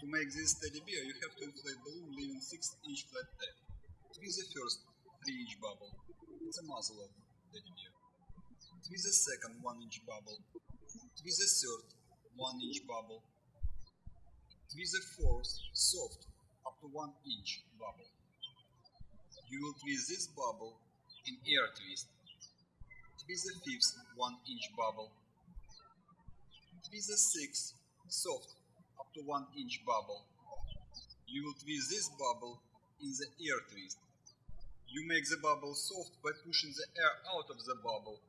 To make this teddy bear, you have to inflate balloon leaving 6 inch flat tail. Twist the first 3 inch bubble. It's a muzzle of teddy bear. Twist the second 1 inch bubble. Twist the third 1 inch bubble. Twist the fourth soft up to 1 inch bubble. You will twist this bubble in air twist. Twist the fifth 1 inch bubble. Twist the sixth soft up to 1 inch bubble. You will twist this bubble in the air twist. You make the bubble soft by pushing the air out of the bubble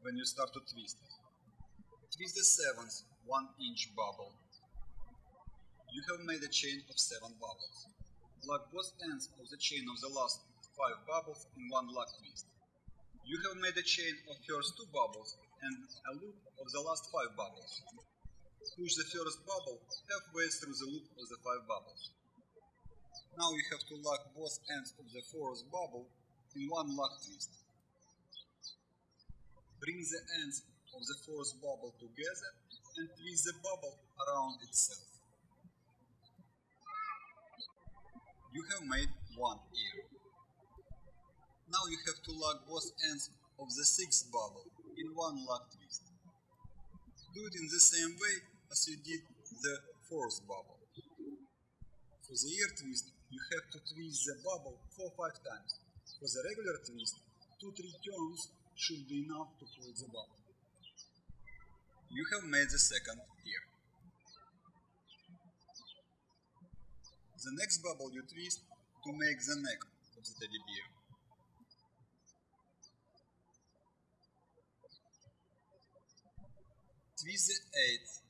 when you start to twist it. Twist the seventh 1 inch bubble. You have made a chain of 7 bubbles. Lock both ends of the chain of the last 5 bubbles in one lock twist. You have made a chain of first 2 bubbles and a loop of the last 5 bubbles. Push the first bubble halfway through the loop of the 5 bubbles. Now you have to lock both ends of the fourth bubble in one lock twist. Bring the ends of the fourth bubble together and twist the bubble around itself. You have made one ear. Now you have to lock both ends of the sixth bubble in one lock twist. Do it in the same way as you did the fourth bubble. For the ear twist, you have to twist the bubble 4-5 times. For the regular twist, 2-3 turns should be enough to hold the bubble. You have made the second ear. The next bubble you twist to make the neck of the teddy bear. Twist the eighth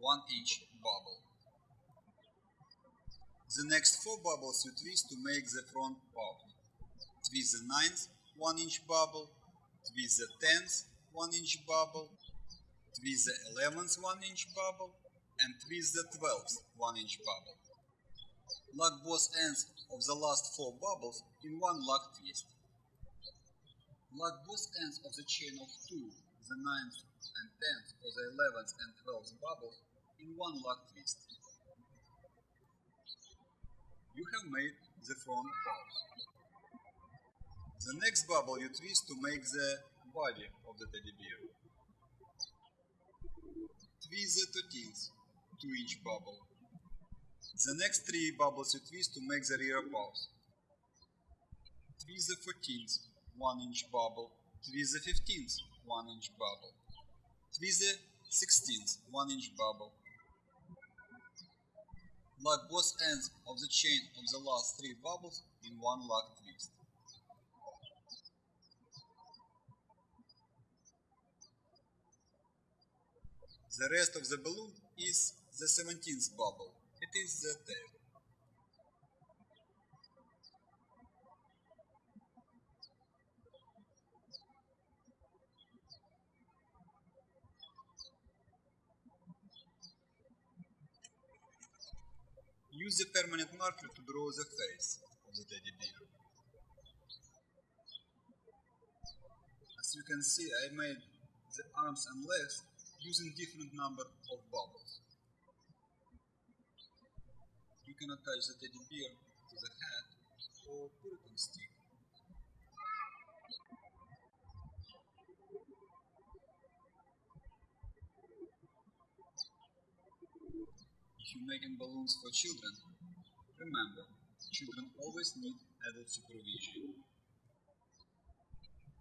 1 inch bubble. The next four bubbles you twist to make the front part. Twist the ninth 1 inch bubble, twist the tenth 1 inch bubble, twist the eleventh 1 inch bubble, and twist the twelfth 1 inch bubble. Lock both ends of the last four bubbles in one lock twist. Lock both ends of the chain of two, the ninth and tenth or the eleventh and twelfth bubbles in one lock twist. You have made the front part. The next bubble you twist to make the body of the teddy bear. Twist the 13th 2 inch bubble. The next three bubbles you twist to make the rear paws. Twist the 14th 1 inch bubble. Twist the 15th 1 inch bubble. Twist the 16th 1 inch bubble. Lock both ends of the chain of the last three bubbles in one lock twist. The rest of the balloon is the 17th bubble. It is the tail. Use the permanent marker to draw the face of the teddy bear. As you can see, I made the arms and legs using different number of bubbles. You can attach the teddy bear to the head or put it on stick. Making balloons for children, remember, children always need adult supervision.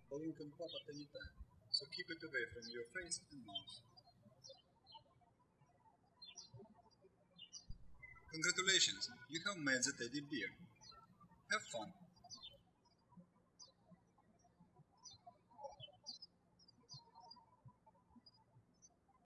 Balloon can pop at any time, so keep it away from your face and mouth. Congratulations, you have made the teddy bear. Have fun!